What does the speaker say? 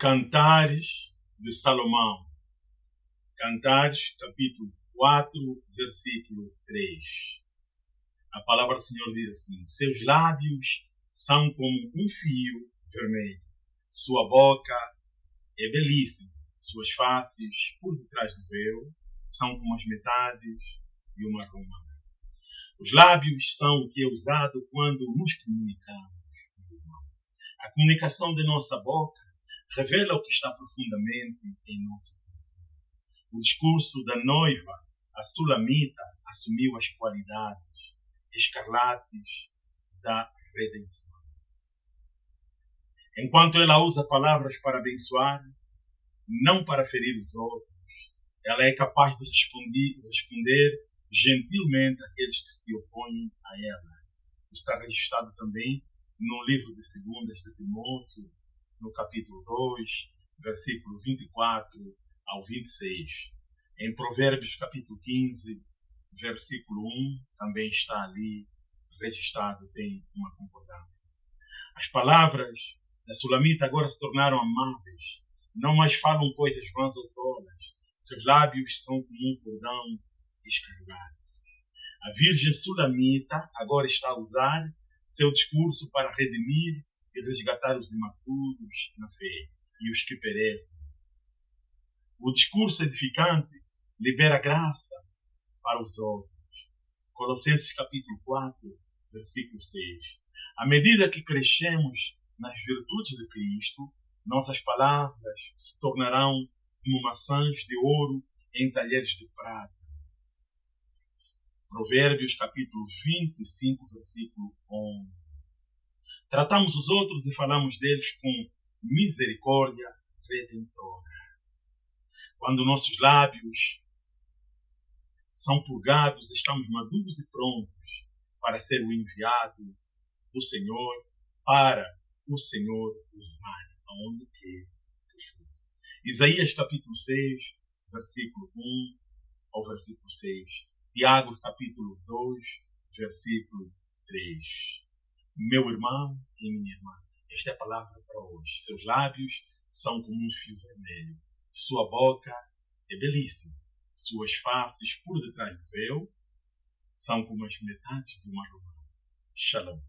Cantares de Salomão. Cantares, capítulo 4, versículo 3. A palavra do Senhor diz assim: Seus lábios são como um fio vermelho, sua boca é belíssima, suas faces, por detrás do véu, são como as metades de uma romana. Os lábios são o que é usado quando nos comunicamos. A comunicação da nossa boca revela o que está profundamente em nosso coração. O discurso da noiva, a sulamita, assumiu as qualidades escarlates da redenção. Enquanto ela usa palavras para abençoar, não para ferir os outros, ela é capaz de responder, responder gentilmente àqueles que se opõem a ela. Está registrado também no livro de Segundas de Timóteo, no capítulo 2, versículo 24 ao 26. Em Provérbios, capítulo 15, versículo 1, também está ali registrado, tem uma concordância. As palavras da Sulamita agora se tornaram amáveis, não mais falam coisas vãs ou tolas. Seus lábios são como um cordão escarlate. A Virgem Sulamita agora está a usar seu discurso para redimir e resgatar os imaturos na fé e os que perecem. O discurso edificante libera graça para os outros. Colossenses capítulo 4, versículo 6. À medida que crescemos nas virtudes de Cristo, nossas palavras se tornarão como maçãs de ouro em talheres de prata. Provérbios capítulo 25, versículo 11. Tratamos os outros e falamos deles com misericórdia redentora. Quando nossos lábios são purgados, estamos maduros e prontos para ser o enviado do Senhor, para o Senhor usar aonde quer que for. Isaías capítulo 6, versículo 1 ao versículo 6. Tiago capítulo 2, versículo 3. Meu irmão e minha irmã, esta é a palavra para hoje. Seus lábios são como um fio vermelho. Sua boca é belíssima. Suas faces por detrás do véu são como as metades de uma romana. Shalom.